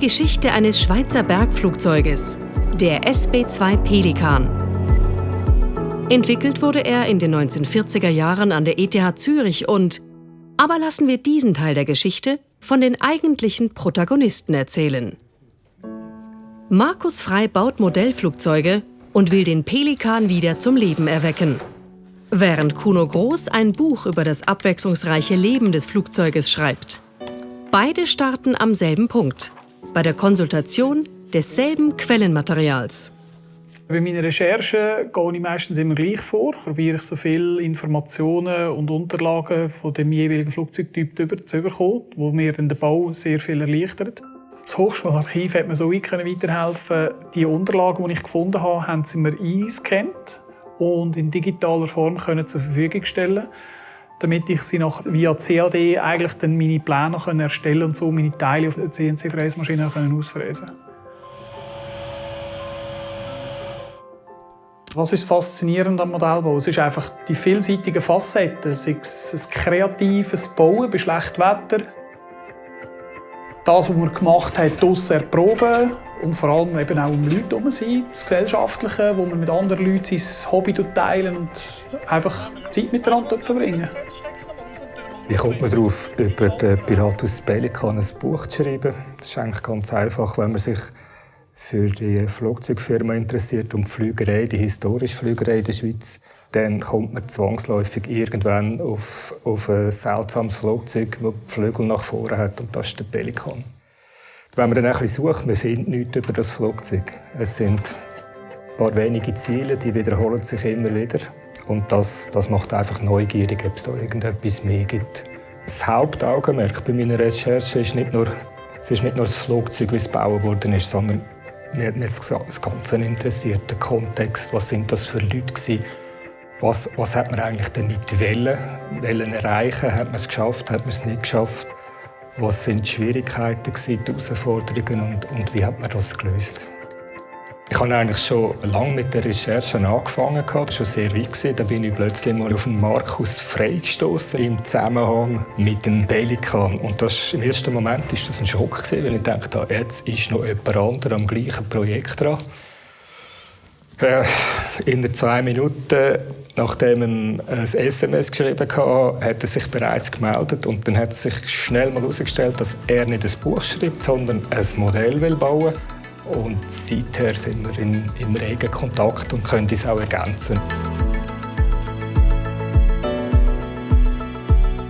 Geschichte eines Schweizer Bergflugzeuges, der SB-2 Pelikan. Entwickelt wurde er in den 1940er Jahren an der ETH Zürich und aber lassen wir diesen Teil der Geschichte von den eigentlichen Protagonisten erzählen. Markus Frei baut Modellflugzeuge und will den Pelikan wieder zum Leben erwecken. Während Kuno Groß ein Buch über das abwechslungsreiche Leben des Flugzeuges schreibt. Beide starten am selben Punkt, bei der Konsultation desselben Quellenmaterials. Bei meiner Recherche gehe ich meistens immer gleich vor. Probiere ich so viele Informationen und Unterlagen von dem jeweiligen Flugzeugtyp zu bekommen, wo mir den Bau sehr viel erleichtert. Das Hochschularchiv hat mir so weit weiterhelfen Die Unterlagen, die ich gefunden habe, haben sie mir eingescannt und in digitaler Form zur Verfügung stellen damit ich sie nach, via CAD eigentlich dann meine Pläne erstellen und so meine Teile auf der CNC-Fräsmaschine ausfräsen können. Was ist faszinierend am Modellbau? Es ist einfach die vielseitigen Facetten, sei es ein kreatives Bauen bei schlechtem Wetter, das, was man gemacht hat, draussen erproben und vor allem eben auch um Leute herum sein, das Gesellschaftliche, wo man mit anderen Leuten sein Hobby teilen und einfach Zeit miteinander verbringen. Wie kommt man darauf, über den Piratus Pelikan ein Buch zu schreiben? Das ist eigentlich ganz einfach, wenn man sich für die Flugzeugfirma interessiert und die Flügerei, die historische Flügerei in der Schweiz, dann kommt man zwangsläufig irgendwann auf, auf ein seltsames Flugzeug, das die Flügel nach vorne hat, und das ist der Pelikan. Wenn man dann ein bisschen sucht, man findet nichts über das Flugzeug. Es sind ein paar wenige Ziele, die wiederholen sich immer wieder. Und das, das macht einfach neugierig, ob es da irgendetwas mehr gibt. Das Hauptaugenmerk bei meiner Recherche ist nicht nur, es ist nicht nur das Flugzeug, wie es gebaut ist, sondern mir hat mich das Ganze interessiert, der Kontext, was sind das für Leute? Was, was hat man eigentlich damit wollen, wollen erreichen? Hat man es geschafft, hat man es nicht geschafft? Was sind die Schwierigkeiten, die Herausforderungen und, und wie hat man das gelöst? Ich habe eigentlich schon lange mit der Recherche angefangen, war schon sehr weit. Da bin ich plötzlich mal auf den Markus Frey gestoßen im Zusammenhang mit dem Pelikan. Und das, im ersten Moment war das ein Schock, weil ich dachte, jetzt ist noch jemand anderes am gleichen Projekt dran. Äh, in zwei Minuten, nachdem er ein SMS geschrieben hatte, hat er sich bereits gemeldet und dann hat sich schnell mal herausgestellt, dass er nicht ein Buch schreibt, sondern ein Modell will bauen. Und seither sind wir in, im regen Kontakt und können uns auch ergänzen.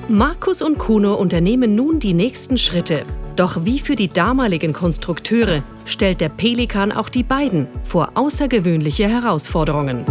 Markus und Kuno unternehmen nun die nächsten Schritte. Doch wie für die damaligen Konstrukteure stellt der Pelikan auch die beiden vor außergewöhnliche Herausforderungen.